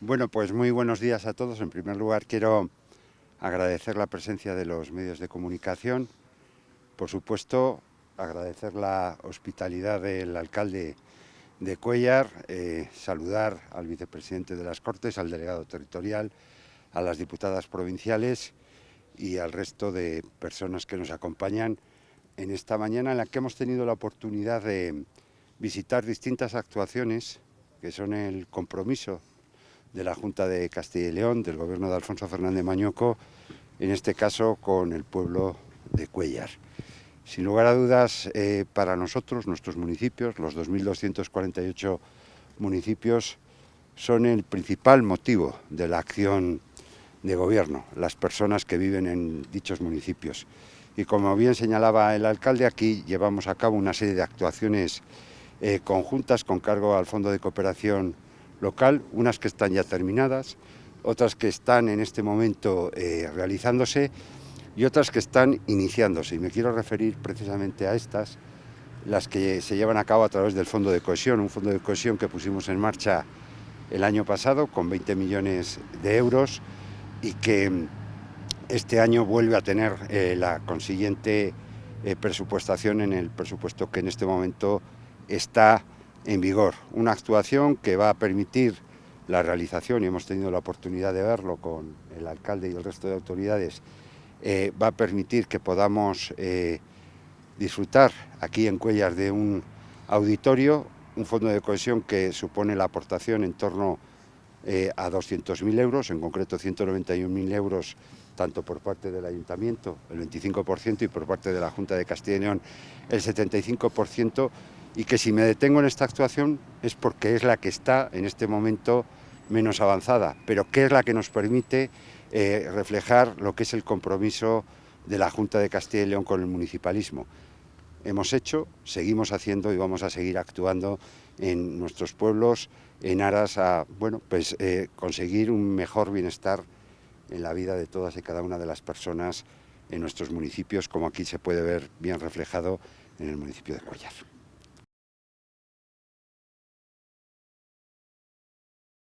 Bueno, pues muy buenos días a todos. En primer lugar, quiero agradecer la presencia de los medios de comunicación. Por supuesto, agradecer la hospitalidad del alcalde de Cuellar, eh, saludar al vicepresidente de las Cortes, al delegado territorial, a las diputadas provinciales y al resto de personas que nos acompañan en esta mañana en la que hemos tenido la oportunidad de visitar distintas actuaciones que son el compromiso de la Junta de Castilla y León, del gobierno de Alfonso Fernández Mañoco, en este caso con el pueblo de Cuellar. Sin lugar a dudas, eh, para nosotros, nuestros municipios, los 2.248 municipios, son el principal motivo de la acción de gobierno, las personas que viven en dichos municipios. Y como bien señalaba el alcalde, aquí llevamos a cabo una serie de actuaciones eh, conjuntas con cargo al Fondo de Cooperación local, unas que están ya terminadas, otras que están en este momento eh, realizándose y otras que están iniciándose. Y me quiero referir precisamente a estas, las que se llevan a cabo a través del Fondo de Cohesión, un fondo de cohesión que pusimos en marcha el año pasado con 20 millones de euros y que este año vuelve a tener eh, la consiguiente eh, presupuestación en el presupuesto que en este momento está en vigor. Una actuación que va a permitir la realización, y hemos tenido la oportunidad de verlo con el alcalde y el resto de autoridades, eh, va a permitir que podamos eh, disfrutar aquí en Cuellas de un auditorio, un fondo de cohesión que supone la aportación en torno eh, a 200.000 euros, en concreto 191.000 euros tanto por parte del Ayuntamiento, el 25%, y por parte de la Junta de Castilla y León, el 75%, y que si me detengo en esta actuación es porque es la que está en este momento menos avanzada, pero que es la que nos permite eh, reflejar lo que es el compromiso de la Junta de Castilla y León con el municipalismo. Hemos hecho, seguimos haciendo y vamos a seguir actuando en nuestros pueblos en aras a bueno, pues, eh, conseguir un mejor bienestar en la vida de todas y cada una de las personas en nuestros municipios, como aquí se puede ver bien reflejado en el municipio de Cuellar.